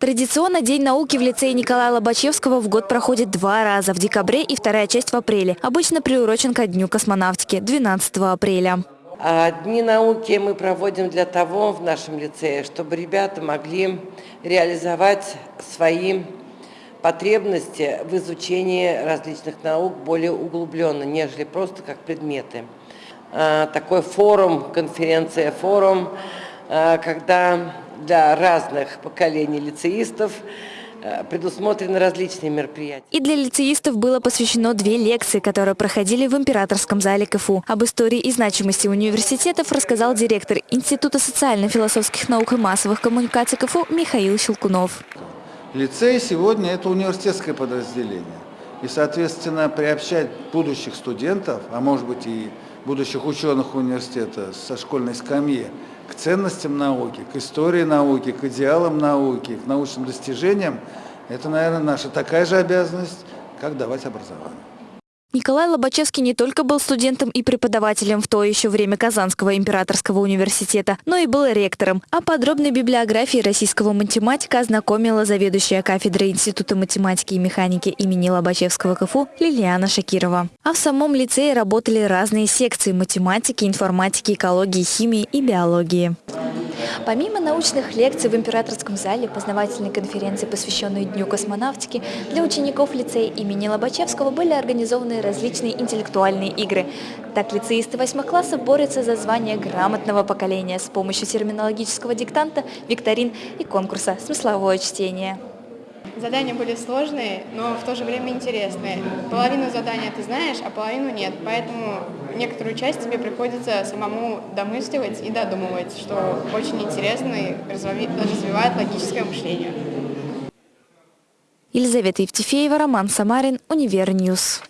Традиционно День науки в лицее Николая Лобачевского в год проходит два раза – в декабре и вторая часть в апреле. Обычно приурочен ко Дню космонавтики – 12 апреля. А Дни науки мы проводим для того в нашем лицее, чтобы ребята могли реализовать свои потребности в изучении различных наук более углубленно, нежели просто как предметы. А, Такой форум, конференция, форум, а, когда для разных поколений лицеистов э, предусмотрены различные мероприятия. И для лицеистов было посвящено две лекции, которые проходили в Императорском зале КФУ. Об истории и значимости университетов рассказал директор Института социально-философских наук и массовых коммуникаций КФУ Михаил Щелкунов. Лицей сегодня – это университетское подразделение. И, соответственно, приобщать будущих студентов, а может быть и будущих ученых университета со школьной скамьи к ценностям науки, к истории науки, к идеалам науки, к научным достижениям, это, наверное, наша такая же обязанность, как давать образование. Николай Лобачевский не только был студентом и преподавателем в то еще время Казанского императорского университета, но и был ректором. О подробной библиографии российского математика ознакомила заведующая кафедрой Института математики и механики имени Лобачевского КФУ Лилиана Шакирова. А в самом лицее работали разные секции математики, информатики, экологии, химии и биологии. Помимо научных лекций в Императорском зале, познавательной конференции, посвященной Дню космонавтики, для учеников лицея имени Лобачевского были организованы различные интеллектуальные игры. Так лицеисты восьмых классов борются за звание грамотного поколения с помощью терминологического диктанта, викторин и конкурса «Смысловое чтение». Задания были сложные, но в то же время интересные. Половину задания ты знаешь, а половину нет, поэтому некоторую часть тебе приходится самому домысливать и додумывать, что очень интересно и развивает логическое мышление. Елизавета Евтефеева, Роман Самарин, Univer News.